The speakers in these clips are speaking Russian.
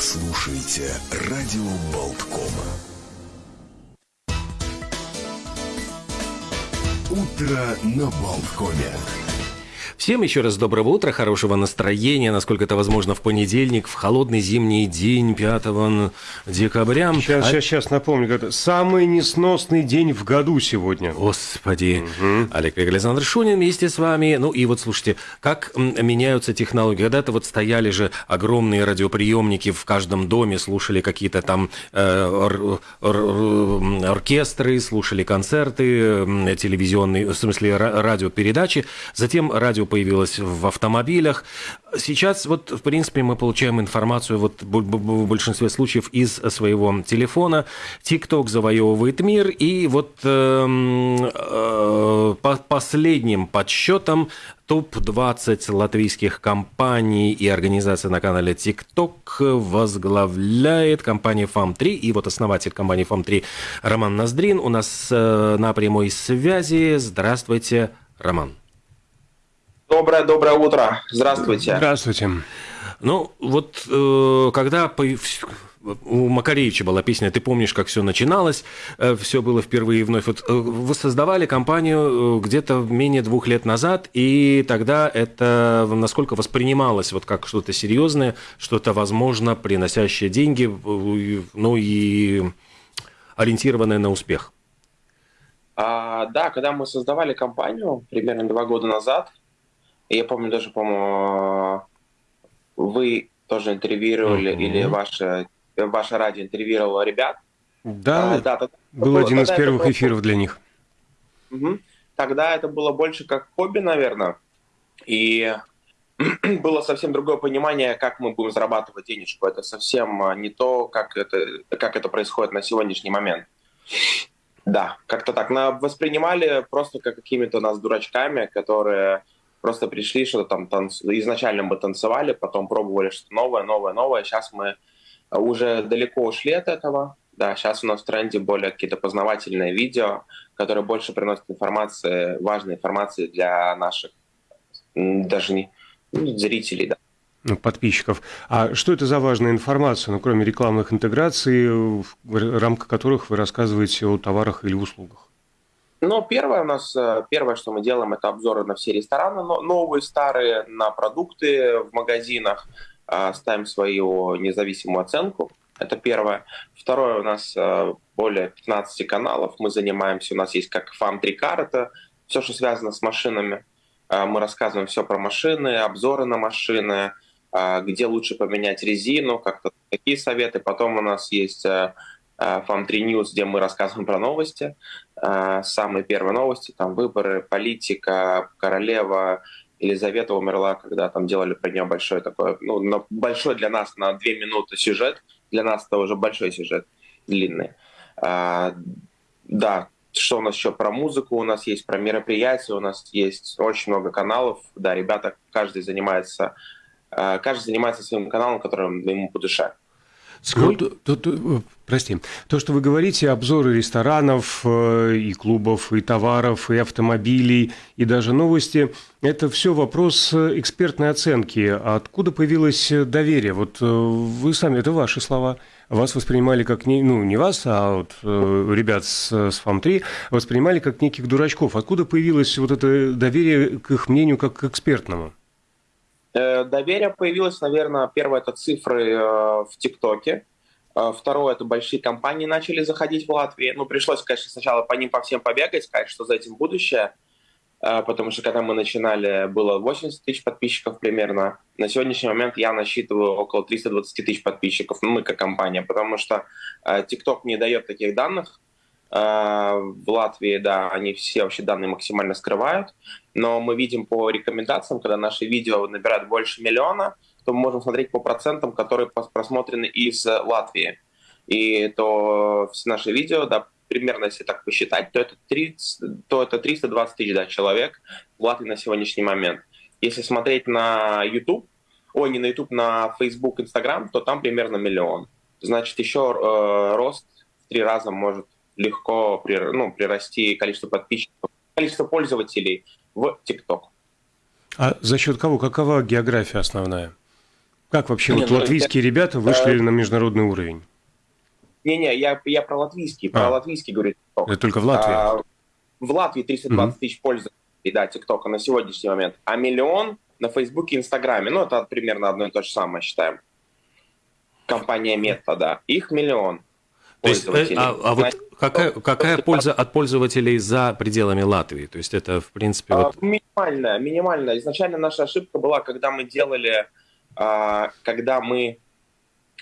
слушаете «Радио Болткома». Утро на Болткоме. Всем еще раз доброго утра, хорошего настроения, насколько это возможно в понедельник, в холодный зимний день 5 декабря. Сейчас, а... сейчас, сейчас напомню, это самый несносный день в году сегодня. Господи. Угу. Олег Александр Шунин вместе с вами. Ну и вот слушайте, как меняются технологии. Когда-то вот стояли же огромные радиоприемники в каждом доме, слушали какие-то там э, ор, ор, оркестры, слушали концерты, телевизионные, в смысле радиопередачи. Затем радио появилась в автомобилях. Сейчас вот, в принципе, мы получаем информацию вот в большинстве случаев из своего телефона. ТикТок завоевывает мир, и вот э, э, по последним подсчетам топ-20 латвийских компаний и организаций на канале TikTok возглавляет компания FAM3. И вот основатель компании FAM3 Роман Ноздрин у нас э, на прямой связи. Здравствуйте, Роман. Доброе, доброе утро. Здравствуйте. Здравствуйте. Ну, вот э, когда у Макаревича была песня «Ты помнишь, как все начиналось», э, все было впервые и вновь. Вот э, вы создавали компанию где-то менее двух лет назад, и тогда это насколько воспринималось вот как что-то серьезное, что-то, возможно, приносящее деньги, ну и ориентированное на успех? А, да, когда мы создавали компанию примерно два года назад, я помню даже, по-моему, вы тоже интервьюировали, mm-hmm. или ваше, ваше радио интервьюировало ребят. Да, а, да тогда, был было, один из первых было... эфиров для них. Угу. Тогда это было больше как хобби, наверное. И было совсем другое понимание, как мы будем зарабатывать денежку. Это совсем а, не то, как это, как это происходит на сегодняшний момент. Да, как-то так. На, воспринимали просто как какими-то нас дурачками, которые просто пришли, что-то там танц... изначально мы танцевали, потом пробовали что-то новое, новое, новое. Сейчас мы уже далеко ушли от этого. Да, сейчас у нас в тренде более какие-то познавательные видео, которые больше приносят информации, важной информации для наших даже не ну, зрителей, да. Ну, подписчиков. А что это за важная информация, ну, кроме рекламных интеграций, в рамках которых вы рассказываете о товарах или услугах? Ну, первое у нас, э, первое, что мы делаем, это обзоры на все рестораны, новые, старые, на продукты в магазинах, а, ставим свою независимую оценку. Это первое. Второе, у нас э, более 15 каналов. Мы занимаемся, у нас есть как фам 3 кар, это все, что связано с машинами. Мы рассказываем все про машины, обзоры на машины, где лучше поменять резину, как-то такие советы. Потом у нас есть э, FAM3 News, где мы рассказываем про новости. А, самые первые новости, там выборы, политика, королева, Елизавета умерла, когда там делали про нее большой такой, ну, большой для нас на две минуты сюжет, для нас это уже большой сюжет, длинный. А, да, что у нас еще про музыку, у нас есть про мероприятия, у нас есть очень много каналов, да, ребята, каждый занимается, каждый занимается своим каналом, который ему по душе. Сколько, то, то, э, прости, то, что вы говорите, обзоры ресторанов э, и клубов, и товаров, и автомобилей, и даже новости, это все вопрос э, экспертной оценки. Откуда появилось доверие? Вот вы сами, это ваши слова. Вас воспринимали как, не, ну, не вас, а вот ребят с, с ФАМ-3, воспринимали как неких дурачков. Откуда появилось вот это доверие к их мнению как к экспертному? Э, доверие появилось, наверное, первое это цифры э, в ТикТоке. Э, второе, это большие компании начали заходить в Латвию. Ну, пришлось, конечно, сначала по ним по всем побегать, сказать, что за этим будущее. Потому что когда мы начинали, было 80 тысяч подписчиков примерно. На сегодняшний момент я насчитываю около 320 тысяч подписчиков, ну, мы как компания, потому что TikTok не дает таких данных. В Латвии, да, они все вообще данные максимально скрывают но мы видим по рекомендациям, когда наши видео набирают больше миллиона, то мы можем смотреть по процентам, которые просмотрены из Латвии. И то все наши видео, да, примерно если так посчитать, то это, 30, то это 320 тысяч да, человек в Латвии на сегодняшний момент. Если смотреть на YouTube, ой, не на YouTube, на Facebook, Instagram, то там примерно миллион. Значит, еще э, рост в три раза может легко при, ну, прирасти количество подписчиков, количество пользователей в ТикТок. А за счет кого? Какова география основная? Как вообще не, вот ну, латвийские это, ребята вышли э, на международный уровень? Не-не, я, я про латвийский, про а. латвийский говорю. Это только в Латвии? А, в Латвии 320 mm-hmm. тысяч пользователей, да, ТикТока на сегодняшний момент, а миллион на Фейсбуке и Инстаграме. Ну, это примерно одно и то же самое, считаем. Компания Meta, да. Их миллион. То есть, э, а, а вот какая, какая польза от пользователей за пределами Латвии? То есть это, в принципе... Вот... А, минимальная, минимальная. Изначально наша ошибка была, когда мы делали, а, когда мы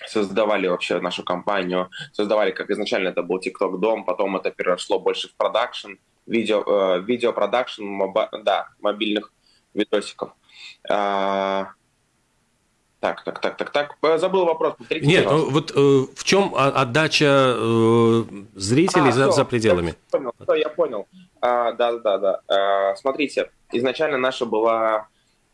создавали вообще нашу компанию, создавали, как изначально это был TikTok Дом, потом это перешло больше в продакшн, видео, э, видео продакшн, да, мобильных видосиков. А, так, так, так, так, так. Э, забыл вопрос. Повторите, Нет, ну, вот э, в чем отдача э, зрителей а, за, все, за пределами? Я понял, все, я понял. А, да, да, да. А, смотрите, изначально наша была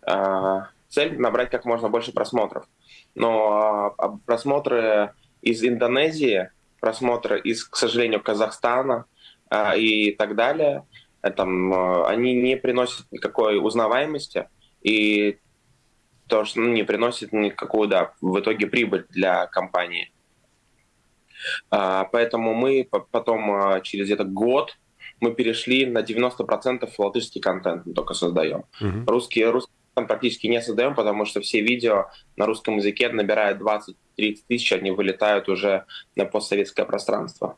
а, цель набрать как можно больше просмотров. Но а, просмотры из Индонезии, просмотры из, к сожалению, Казахстана а, и так далее, там, а, они не приносят никакой узнаваемости. И то, что ну, не приносит никакую, да, в итоге прибыль для компании. А, поэтому мы потом а, через где-то год мы перешли на 90% латышский контент мы только создаем. Uh-huh. Русский, русский контент практически не создаем, потому что все видео на русском языке набирают 20-30 тысяч, они вылетают уже на постсоветское пространство.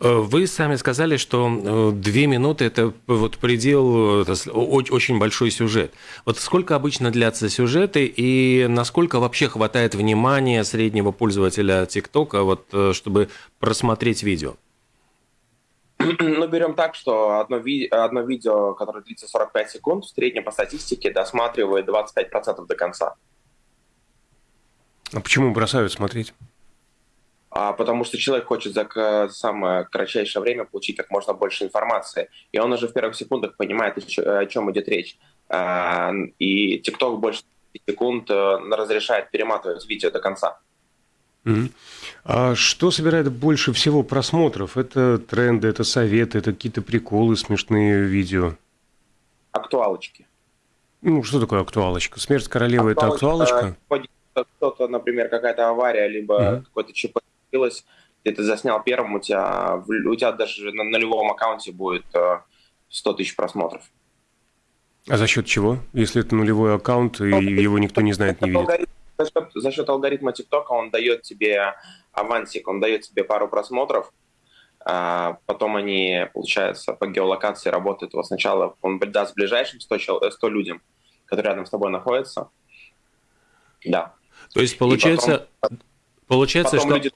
Э, вы сами сказали, что э, две минуты – это вот предел, это очень большой сюжет. Вот сколько обычно длятся сюжеты и насколько вообще хватает внимания среднего пользователя ТикТока, вот, э, чтобы просмотреть видео? Ну, берем так, что одно, ви- одно видео, которое длится 45 секунд, в среднем по статистике досматривает 25% до конца. А почему бросают смотреть? А потому что человек хочет за самое кратчайшее время получить как можно больше информации, и он уже в первых секундах понимает, о чем идет речь. А, и TikTok больше секунд э, разрешает перематывать видео до конца. Mm-hmm. А что собирает больше всего просмотров? Это тренды, это советы, это какие-то приколы, смешные видео? Актуалочки. Ну, что такое актуалочка? Смерть королевы – это актуалочка? Кто-то, например, какая-то авария, либо mm-hmm. какой-то ЧП случилось, ты это заснял первым, у тебя, у тебя даже на нулевом аккаунте будет 100 э, тысяч просмотров. А за счет чего? Если это нулевой аккаунт, и ну, его никто не знает, не видит? За счет, за счет алгоритма ТикТока он дает тебе авансик, он дает тебе пару просмотров, а потом они, получается, по геолокации работают. Вот сначала он даст ближайшим 100, 100 людям, которые рядом с тобой находятся. Да. То есть, получается, потом, получается потом что... Люди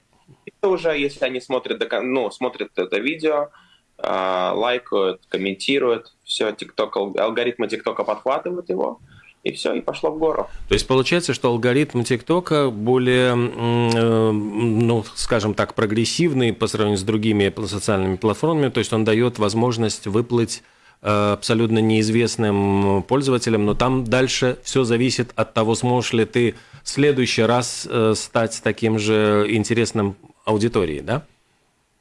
уже, если они смотрят, ну, смотрят это видео, а, лайкают, комментируют, все, TikTok, алгоритмы ТикТока подхватывают его, и все, и пошло в гору. То есть получается, что алгоритм ТикТока более, э, ну, скажем так, прогрессивный по сравнению с другими социальными платформами, то есть он дает возможность выплыть э, абсолютно неизвестным пользователям, но там дальше все зависит от того, сможешь ли ты в следующий раз э, стать таким же интересным аудитории, да?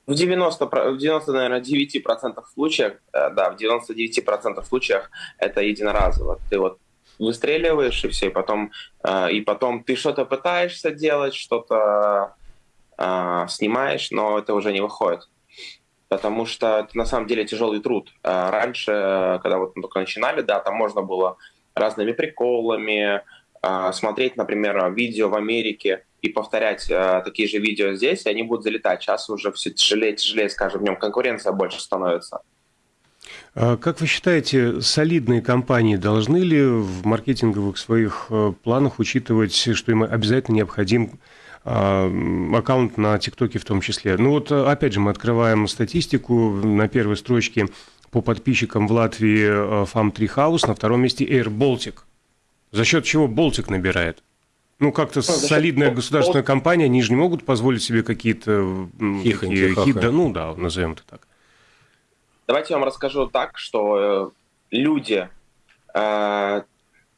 В 90, в 90 наверное, 9% случаев, э, да, в 99% случаях это единоразово. Ты вот выстреливаешь и все, и потом, э, и потом ты что-то пытаешься делать, что-то э, снимаешь, но это уже не выходит. Потому что это на самом деле тяжелый труд. Раньше, когда вот мы только начинали, да, там можно было разными приколами, смотреть, например, видео в Америке, и повторять э, такие же видео здесь, и они будут залетать. Сейчас уже все тяжелее, тяжелее, скажем, в нем конкуренция больше становится. А как вы считаете, солидные компании должны ли в маркетинговых своих э, планах учитывать, что им обязательно необходим а, аккаунт на ТикТоке в том числе? Ну вот, опять же, мы открываем статистику на первой строчке по подписчикам в Латвии Farm Tree House, на втором месте Air Baltic. За счет чего Baltic набирает? Ну, как-то ну, солидная государственная компания, они же не могут позволить себе какие-то такие, хит, да, ну да, назовем это так. Давайте я вам расскажу так, что э, люди э,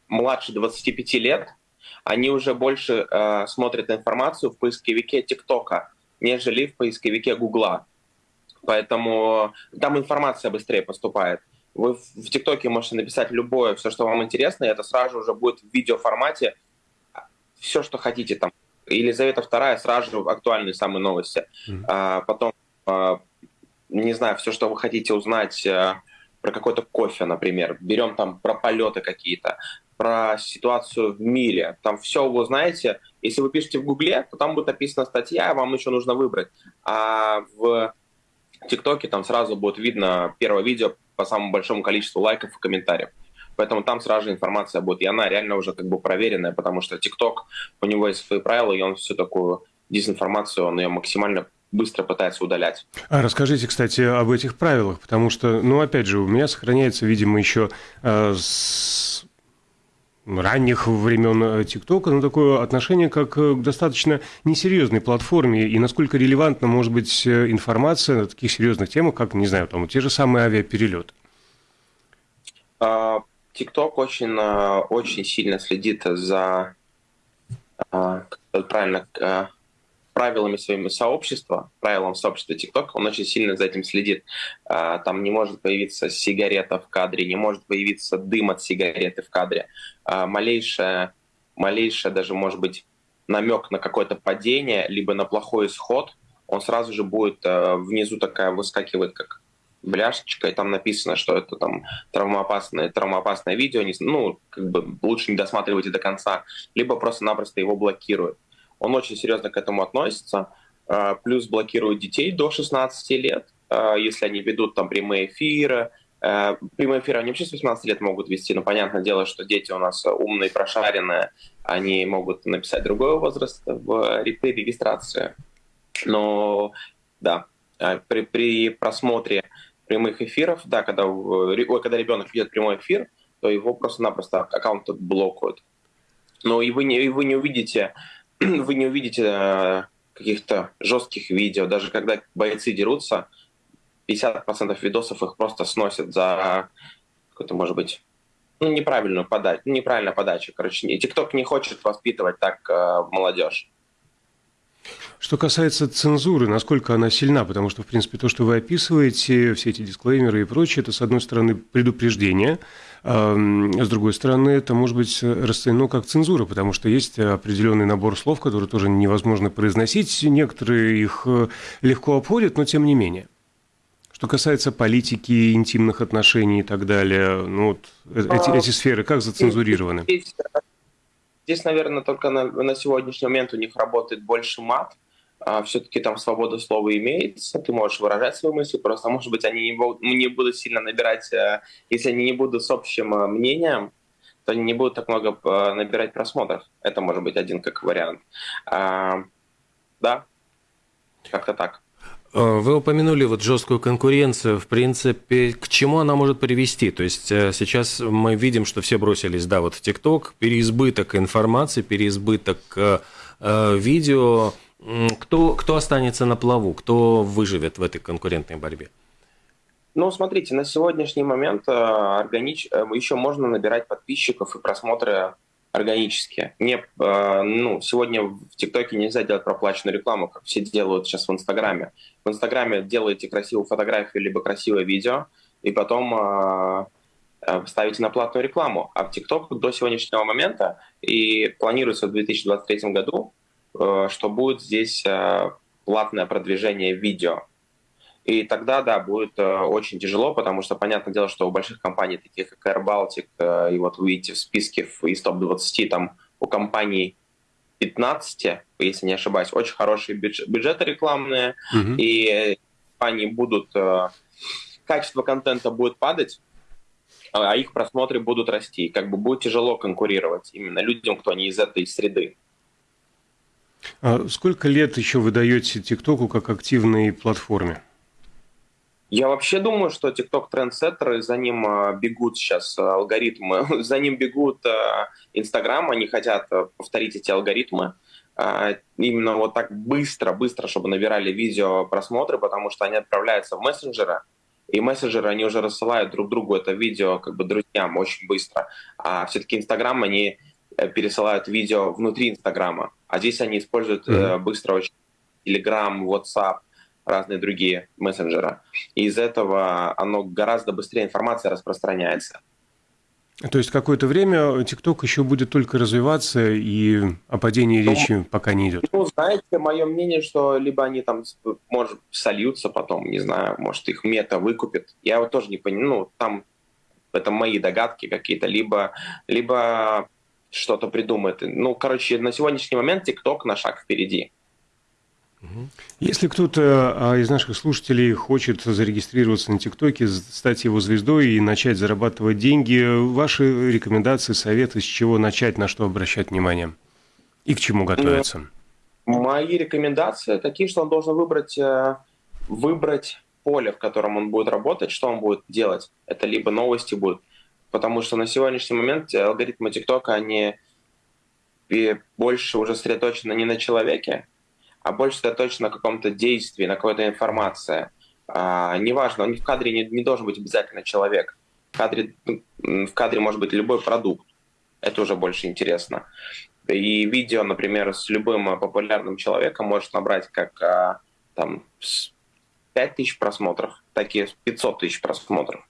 младше 25 лет, они уже больше э, смотрят информацию в поисковике ТикТока, нежели в поисковике Гугла. Поэтому там информация быстрее поступает. Вы в ТикТоке можете написать любое, все, что вам интересно, и это сразу уже будет в видеоформате все, что хотите там. Елизавета II сразу же актуальные самые новости. Mm-hmm. А, потом, а, не знаю, все, что вы хотите узнать а, про какой-то кофе, например. Берем там про полеты какие-то, про ситуацию в мире. Там все вы знаете. Если вы пишете в Гугле, то там будет написана статья, вам еще нужно выбрать. А в ТикТоке там сразу будет видно первое видео по самому большому количеству лайков и комментариев. Поэтому там сразу же информация будет. И она реально уже как бы проверенная, потому что ТикТок, у него есть свои правила, и он всю такую дезинформацию, он ее максимально быстро пытается удалять. А расскажите, кстати, об этих правилах, потому что, ну, опять же, у меня сохраняется, видимо, еще э, с ранних времен э, ТикТока, ну, такое отношение как к достаточно несерьезной платформе, и насколько релевантна может быть э, информация на таких серьезных темах, как, не знаю, там, те же самые авиаперелеты. А, ТикТок очень, э, очень сильно следит за э, правильно э, правилами своими сообщества, правилам сообщества ТикТок, он очень сильно за этим следит. Там не может появиться сигарета в кадре, не может появиться дым от сигареты в кадре. Малейшее, малейшее даже, может быть, намек на какое-то падение, либо на плохой исход, он сразу же будет внизу такая выскакивает, как бляшечка, и там написано, что это там травмоопасное, травмоопасное видео, не, ну, как бы лучше не досматривайте до конца, либо просто-напросто его блокируют. Он очень серьезно к этому относится, а, плюс блокирует детей до 16 лет, а, если они ведут там прямые эфиры, а, Прямые эфиры они вообще с 18 лет могут вести, но понятное дело, что дети у нас умные, прошаренные, они могут написать другой возраст в регистрации. Но да, при, при просмотре прямых эфиров, да, когда, ой, когда ребенок видит прямой эфир, то его просто-напросто аккаунт блокируют. Но и вы не, и вы не увидите, вы не увидите э, каких-то жестких видео, даже когда бойцы дерутся, 50% видосов их просто сносят за какой-то, может быть, ну, неправильную подачу, неправильная подача. Короче, ТикТок не хочет воспитывать так э, молодежь. Что касается цензуры, насколько она сильна, потому что, в принципе, то, что вы описываете, все эти дисклеймеры и прочее, это, с одной стороны, предупреждение, с другой стороны, это может быть расценено как цензура, потому что есть определенный набор слов, которые тоже невозможно произносить, некоторые их э, легко обходят, но тем не менее. Что касается политики, интимных отношений и так далее, ну вот э, эти, эти сферы как зацензурированы? Здесь, здесь наверное, только на, на сегодняшний момент у них работает больше мат, а, все-таки там свобода слова имеется, ты можешь выражать свои мысли, просто, может быть, они не будут, не будут сильно набирать, э, если они не будут с общим э, мнением, то они не будут так много э, набирать просмотров. Это может быть один как вариант. А, да, как-то так. Вы упомянули вот жесткую конкуренцию. В принципе, к чему она может привести? То есть сейчас мы видим, что все бросились, да, вот в ТикТок, переизбыток информации, переизбыток э, видео, кто, кто останется на плаву? Кто выживет в этой конкурентной борьбе? Ну, смотрите, на сегодняшний момент э, органич... Э, еще можно набирать подписчиков и просмотры органические. Не, э, ну, сегодня в ТикТоке нельзя делать проплаченную рекламу, как все делают сейчас в Инстаграме. В Инстаграме делаете красивую фотографию либо красивое видео, и потом ставите на платную рекламу. А в ТикТок до сегодняшнего момента и планируется в 2023 году что будет здесь э, платное продвижение видео. И тогда, да, будет э, очень тяжело, потому что, понятное дело, что у больших компаний, таких как Air Baltic, и вот вы видите в списке из топ-20, там у компаний 15, если не ошибаюсь, очень хорошие бюджеты рекламные, mm-hmm. и компании будут... Качество контента будет падать, а их просмотры будут расти. Как бы будет тяжело конкурировать именно людям, кто не из этой среды. А сколько лет еще вы даете ТикТоку как активной платформе? Я вообще думаю, что TikTok трендсеттер, и за ним а, бегут сейчас алгоритмы, за ним бегут Инстаграм, они хотят повторить эти алгоритмы а, именно вот так быстро, быстро, чтобы набирали видео просмотры, потому что они отправляются в мессенджеры, и мессенджеры, они уже рассылают друг другу это видео как бы друзьям очень быстро. А все-таки Инстаграм, они Э, пересылают видео внутри Инстаграма, а здесь они используют mm-hmm. быстро очень Telegram, WhatsApp, разные другие мессенджеры. И из этого оно гораздо быстрее информация распространяется. То есть какое-то время ТикТок еще будет только развиваться, и о падении ну, речи пока не идет. Ну, знаете, мое мнение, что либо они там, может, сольются потом, не знаю, может, их мета выкупит. Я вот тоже не понимаю, ну, там это мои догадки какие-то, либо, либо что-то придумает. Ну, короче, на сегодняшний момент ТикТок на шаг впереди. Если кто-то а, из наших слушателей хочет зарегистрироваться на ТикТоке, стать его звездой и начать зарабатывать деньги, ваши рекомендации, советы, с чего начать, на что обращать внимание и к чему готовиться? Мои рекомендации такие, что он должен выбрать, э, выбрать поле, в котором он будет работать, что он будет делать. Это либо новости будут, потому что на сегодняшний момент алгоритмы ТикТока, они больше уже сосредоточены не на человеке, а больше сосредоточен на каком-то действии, на какой-то информации. А, неважно, он в кадре не, не должен быть обязательно человек. В кадре, в кадре может быть любой продукт. Это уже больше интересно. И видео, например, с любым популярным человеком может набрать как а, там 5 тысяч просмотров, такие 500 тысяч просмотров.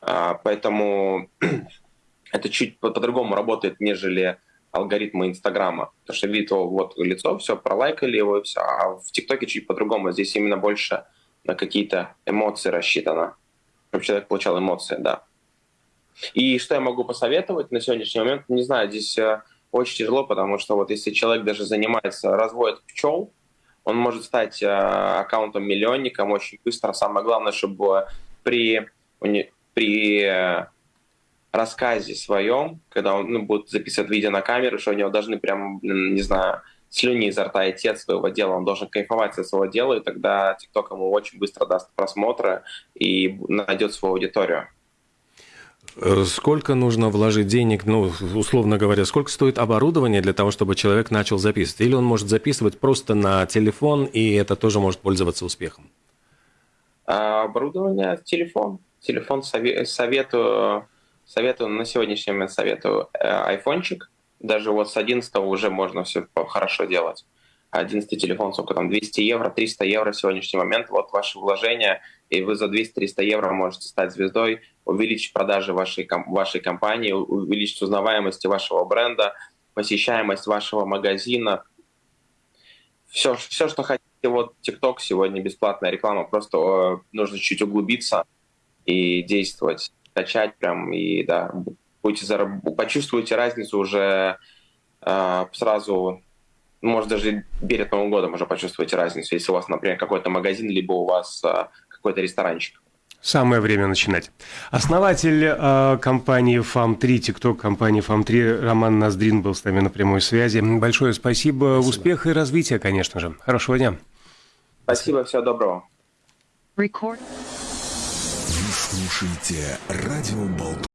А, поэтому это чуть по-другому работает, нежели алгоритмы Инстаграма. Потому что видит его вот лицо, все, пролайкали его и все. А в ТикТоке чуть по-другому. Здесь именно больше на какие-то эмоции рассчитано. Чтобы человек получал эмоции, да. И что я могу посоветовать на сегодняшний момент? Не знаю, здесь э, очень тяжело, потому что вот если человек даже занимается, разводит пчел, он может стать э, аккаунтом миллионником очень быстро. Самое главное, чтобы при, при э, рассказе своем, когда он ну, будет записывать видео на камеру, что у него должны прям, не знаю, слюни изо рта идти от своего дела, он должен кайфовать от своего дела, и тогда TikTok ему очень быстро даст просмотры и найдет свою аудиторию. Э, сколько нужно вложить денег, ну, условно говоря, сколько стоит оборудование для того, чтобы человек начал записывать? Или он может записывать просто на телефон, и это тоже может пользоваться успехом? А, оборудование, телефон. Телефон советую Советую, на сегодняшний момент советую э, айфончик. Даже вот с 11 уже можно все хорошо делать. 11 телефон, сколько там, 200 евро, 300 евро в сегодняшний момент. Вот ваше вложение, и вы за 200-300 евро можете стать звездой, увеличить продажи вашей, вашей компании, увеличить узнаваемость вашего бренда, посещаемость вашего магазина. Все, все что хотите. Вот TikTok сегодня бесплатная реклама, просто э, нужно чуть углубиться и действовать качать прям и да, будете зараб... почувствуете разницу уже э, сразу, может даже перед Новым годом уже почувствуете разницу, если у вас, например, какой-то магазин, либо у вас э, какой-то ресторанчик. Самое время начинать. Основатель э, компании FAM3, TikTok компании FAM3 Роман Ноздрин был с нами на прямой связи. Большое спасибо. спасибо. Успеха и развития, конечно же. Хорошего дня. Спасибо, всего доброго. Record. Слушайте радио Болтком.